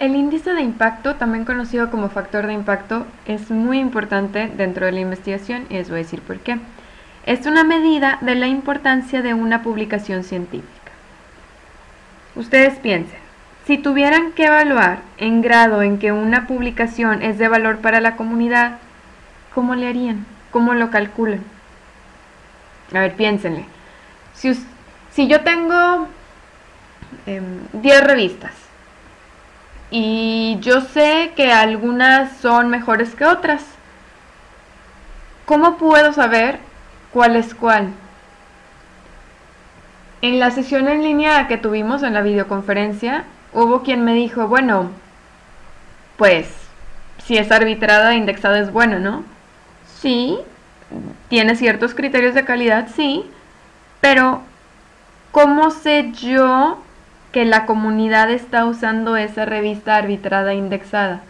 El índice de impacto, también conocido como factor de impacto, es muy importante dentro de la investigación y les voy a decir por qué. Es una medida de la importancia de una publicación científica. Ustedes piensen, si tuvieran que evaluar en grado en que una publicación es de valor para la comunidad, ¿cómo le harían? ¿Cómo lo calculan? A ver, piénsenle. Si, yo tengo 10 em, revistas y yo sé que algunas son mejores que otras, ¿cómo puedo saber cuál es cuál? En la sesión en línea que tuvimos en la videoconferencia, hubo quien me dijo, bueno, pues si es arbitrada e indexada es bueno, ¿no? Sí, tiene ciertos criterios de calidad, sí, pero ¿cómo sé yo que la comunidad está usando esa revista arbitrada e indexada?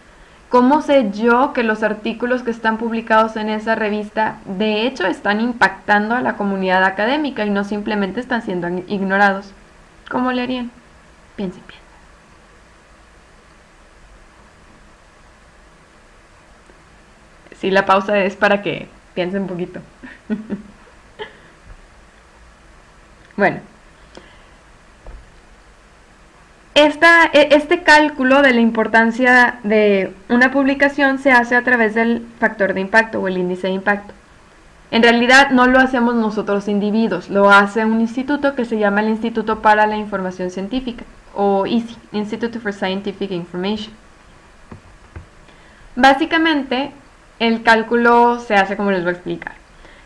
¿Cómo sé yo que los artículos que están publicados en esa revista de hecho están impactando a la comunidad académica y no simplemente están siendo ignorados? ¿Cómo le harían? Piensen bien. Sí, la pausa es para que piensen un poquito. bueno. E, este cálculo de la importancia de una publicación se hace a través del factor de impacto o el índice de impacto. En realidad no lo hacemos nosotros individuos, lo hace un instituto que se llama el Instituto para la Información Científica, o ISI, Institute for Scientific Information. Básicamente, el cálculo se hace como les voy a explicar.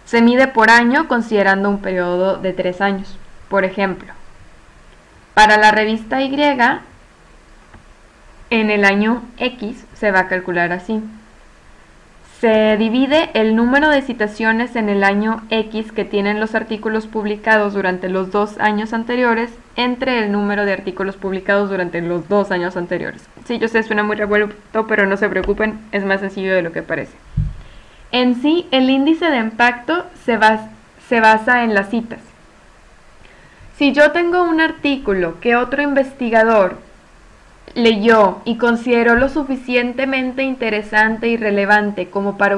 Se mide por año considerando un periodo de tres años. Por ejemplo, para la revista Y, en el año X se va a calcular así. Se divide el número de citaciones en el año X que tienen los artículos publicados durante los dos años anteriores entre el número de artículos publicados durante los dos años anteriores. Sí, yo sé, suena muy revuelto, pero no se preocupen, es más sencillo de lo que parece. En sí, el índice de impacto se, se basa en las citas. Si yo tengo un artículo que otro investigador leyó y consideró lo suficientemente interesante y relevante como para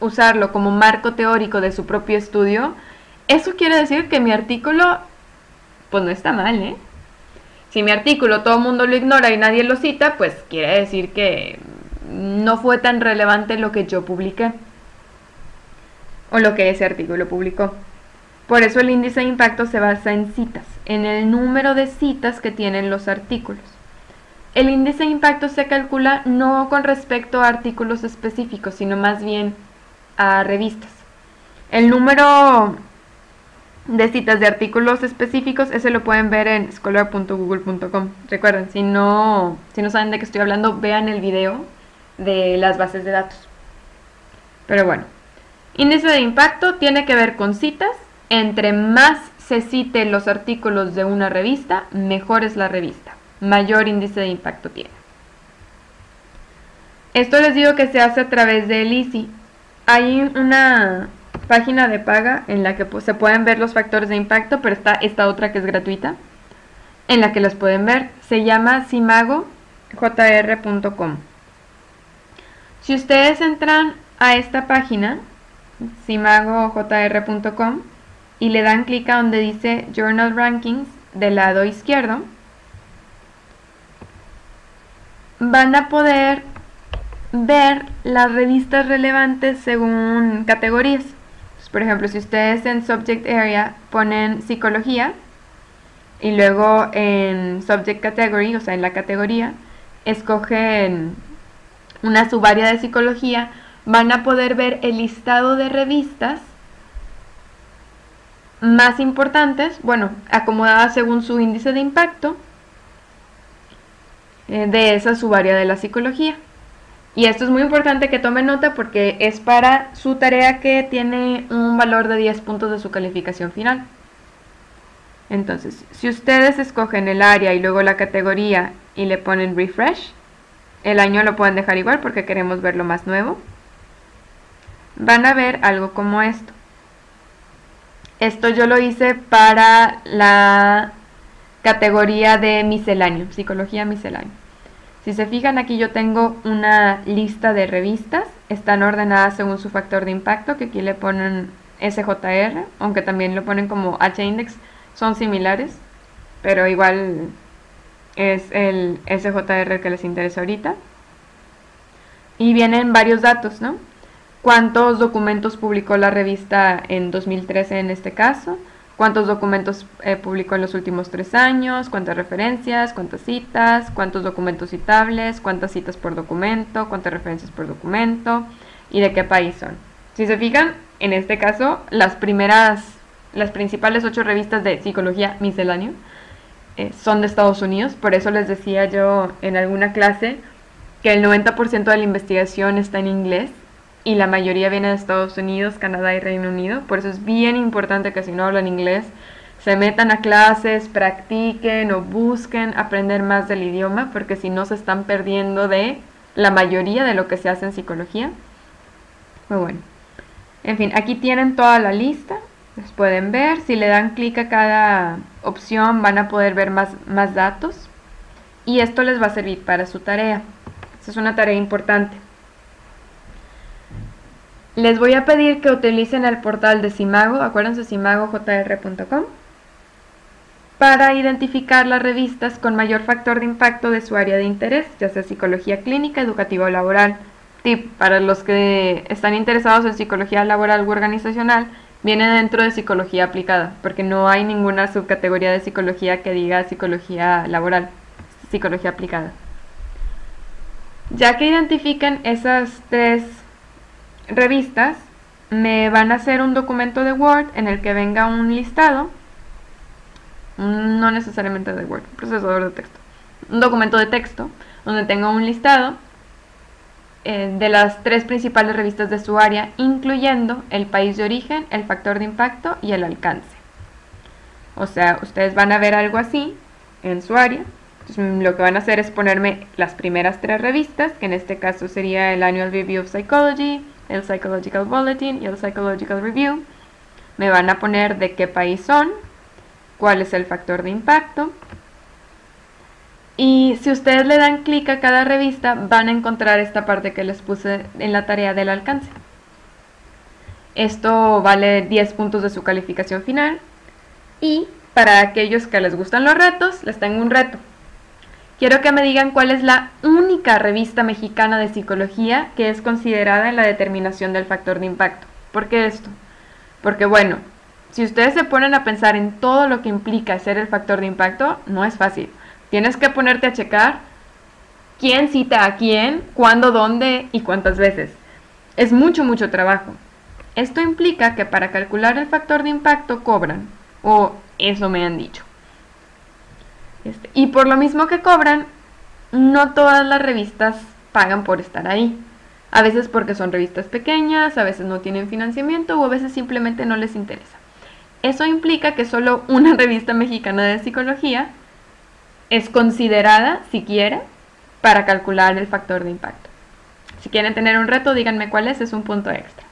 usarlo como marco teórico de su propio estudio, eso quiere decir que mi artículo, pues no está mal, ¿eh? Si mi artículo todo el mundo lo ignora y nadie lo cita, pues quiere decir que no fue tan relevante lo que yo publiqué o lo que ese artículo publicó. Por eso el índice de impacto se basa en citas, en el número de citas que tienen los artículos. El índice de impacto se calcula no con respecto a artículos específicos, sino más bien a revistas. El número de citas de artículos específicos, ese lo pueden ver en scholar.google.com. Recuerden, si no, si no saben de qué estoy hablando, vean el video de las bases de datos. Pero bueno, índice de impacto tiene que ver con citas entre más se citen los artículos de una revista, mejor es la revista, mayor índice de impacto tiene. Esto les digo que se hace a través del ICI. Hay una página de paga en la que se pueden ver los factores de impacto, pero está esta otra que es gratuita, en la que los pueden ver. Se llama simagojr.com. Si ustedes entran a esta página, simagojr.com, y le dan clic a donde dice Journal Rankings del lado izquierdo, van a poder ver las revistas relevantes según categorías. por ejemplo, si ustedes en Subject Area ponen psicología y luego en Subject Category, o sea, en la categoría, escogen una subárea de psicología, van a poder ver el listado de revistas más importantes, bueno, acomodadas según su índice de impacto eh, de esa subárea de la psicología. Y esto es muy importante que tomen nota porque es para su tarea que tiene un valor de 10 puntos de su calificación final. Entonces, si ustedes escogen el área y luego la categoría y le ponen refresh, el año lo pueden dejar igual porque queremos ver lo más nuevo. Van a ver algo como esto. Esto yo lo hice para la categoría de misceláneo, psicología misceláneo. Si se fijan aquí yo tengo una lista de revistas, están ordenadas según su factor de impacto, que aquí le ponen SJR, aunque también lo ponen como H-index, son similares, pero igual es el SJR que les interesa ahorita. Y vienen varios datos, ¿no? ¿Cuántos documentos publicó la revista en 2013 en este caso? cuántos documentos eh, publicó en los últimos tres años, cuántas referencias, cuántas citas, cuántos documentos citables, cuántas citas por documento, cuántas referencias por documento y de qué país son. Si se fijan, en este caso, las primeras, las principales ocho revistas de psicología misceláneo eh, son de Estados Unidos, por eso les decía yo en alguna clase que el 90% de la investigación está en inglés y la mayoría viene de Estados Unidos, Canadá y Reino Unido. Por eso es bien importante que si no hablan inglés, se metan a clases, practiquen o busquen aprender más del idioma, porque si no se están perdiendo de la mayoría de lo que se hace en psicología. Muy bueno. En fin, aquí tienen toda la lista, les pueden ver. Si le dan clic a cada opción van a poder ver más, más datos. Y esto les va a servir para su tarea. Esa es una tarea importante. Les voy a pedir que utilicen el portal de Simago, acuérdense simagojr.com, para identificar las revistas con mayor factor de impacto de su área de interés, ya sea psicología clínica, educativa o laboral. Tip, para los que están interesados en psicología laboral u organizacional, viene dentro de psicología aplicada, porque no hay ninguna subcategoría de psicología que diga psicología laboral, psicología aplicada. Ya que identifiquen esas tres revistas me van a hacer un documento de Word en el que venga un listado, no necesariamente de Word, procesador de texto, un documento de texto donde tenga un listado eh, de las tres principales revistas de su área, incluyendo el país de origen, el factor de impacto y el alcance. O sea, ustedes van a ver algo así en su área. lo que van a hacer es ponerme las primeras tres revistas, que en este caso sería el Annual Review of Psychology, el Psychological Bulletin y el Psychological Review. Me van a poner de qué país son, cuál es el factor de impacto. Y si ustedes le dan clic a cada revista, van a encontrar esta parte que les puse en la tarea del alcance. Esto vale 10 puntos de su calificación final. Y para aquellos que les gustan los retos, les tengo un reto. Quiero que me digan cuál es la única revista mexicana de psicología que es considerada en la determinación del factor de impacto. ¿Por qué esto? Porque bueno, si ustedes se ponen a pensar en todo lo que implica ser el factor de impacto, no es fácil. Tienes que ponerte a checar quién cita a quién, cuándo, dónde y cuántas veces. Es mucho, mucho trabajo. Esto implica que para calcular el factor de impacto cobran, o eso me han dicho. Este, y por lo mismo que cobran, no todas las revistas pagan por estar ahí. A veces porque son revistas pequeñas, a veces no tienen financiamiento o a veces simplemente no les interesa. Eso implica que solo una revista mexicana de psicología es considerada, siquiera, para calcular el factor de impacto. Si quieren tener un reto, díganme cuál es, es un punto extra.